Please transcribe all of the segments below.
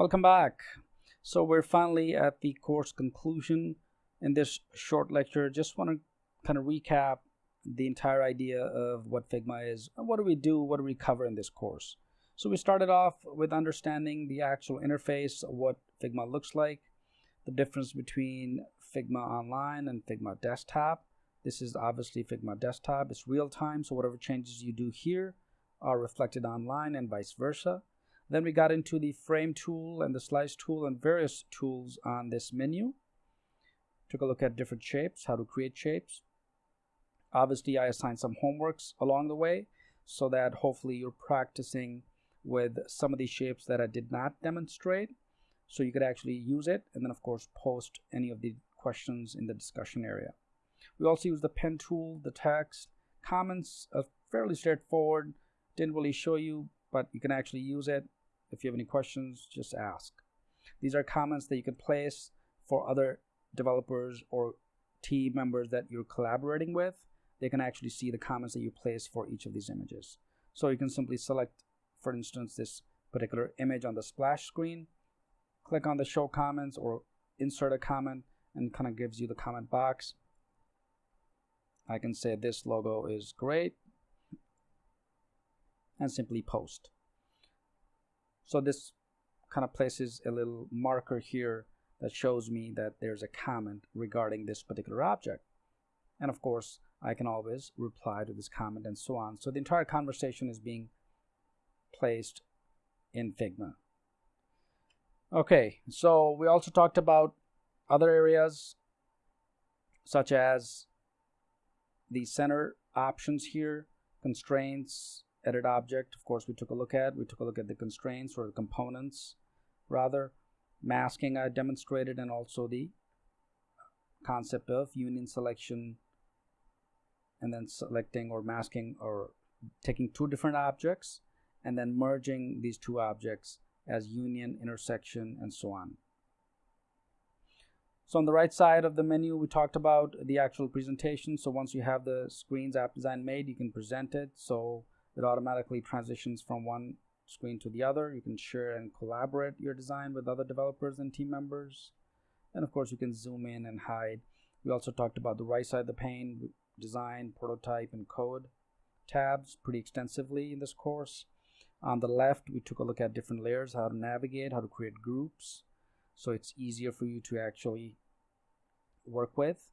Welcome back. So we're finally at the course conclusion in this short lecture. Just want to kind of recap the entire idea of what Figma is. What do we do? What do we cover in this course? So we started off with understanding the actual interface what Figma looks like, the difference between Figma Online and Figma Desktop. This is obviously Figma Desktop. It's real time, so whatever changes you do here are reflected online and vice versa. Then we got into the frame tool and the slice tool and various tools on this menu. Took a look at different shapes, how to create shapes. Obviously, I assigned some homeworks along the way so that hopefully you're practicing with some of these shapes that I did not demonstrate. So you could actually use it and then of course post any of the questions in the discussion area. We also use the pen tool, the text, comments are fairly straightforward. Didn't really show you, but you can actually use it if you have any questions, just ask. These are comments that you can place for other developers or team members that you're collaborating with. They can actually see the comments that you place for each of these images. So you can simply select, for instance, this particular image on the splash screen, click on the show comments or insert a comment and kind of gives you the comment box. I can say this logo is great and simply post. So this kind of places a little marker here that shows me that there's a comment regarding this particular object. And of course, I can always reply to this comment and so on. So the entire conversation is being placed in Figma. Okay, so we also talked about other areas such as the center options here, constraints, edit object of course we took a look at. We took a look at the constraints or the components rather. Masking I demonstrated and also the concept of union selection and then selecting or masking or taking two different objects and then merging these two objects as union intersection and so on. So on the right side of the menu we talked about the actual presentation. So once you have the screens app design made you can present it. So it automatically transitions from one screen to the other. You can share and collaborate your design with other developers and team members. And of course, you can zoom in and hide. We also talked about the right side of the pane, design, prototype, and code tabs pretty extensively in this course. On the left, we took a look at different layers, how to navigate, how to create groups. So it's easier for you to actually work with.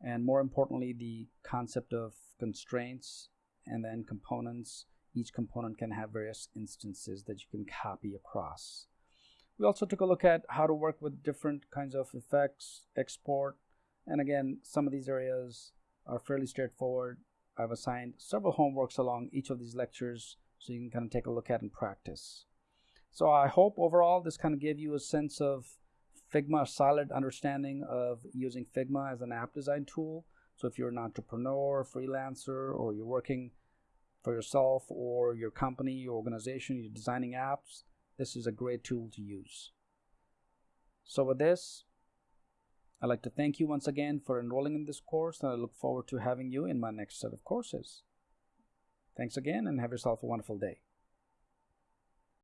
And more importantly, the concept of constraints and then components. Each component can have various instances that you can copy across. We also took a look at how to work with different kinds of effects, export, and again, some of these areas are fairly straightforward. I've assigned several homeworks along each of these lectures so you can kind of take a look at and practice. So I hope overall this kind of gave you a sense of Figma, a solid understanding of using Figma as an app design tool so if you're an entrepreneur, freelancer, or you're working for yourself or your company, your organization, you're designing apps, this is a great tool to use. So with this, I'd like to thank you once again for enrolling in this course and I look forward to having you in my next set of courses. Thanks again and have yourself a wonderful day.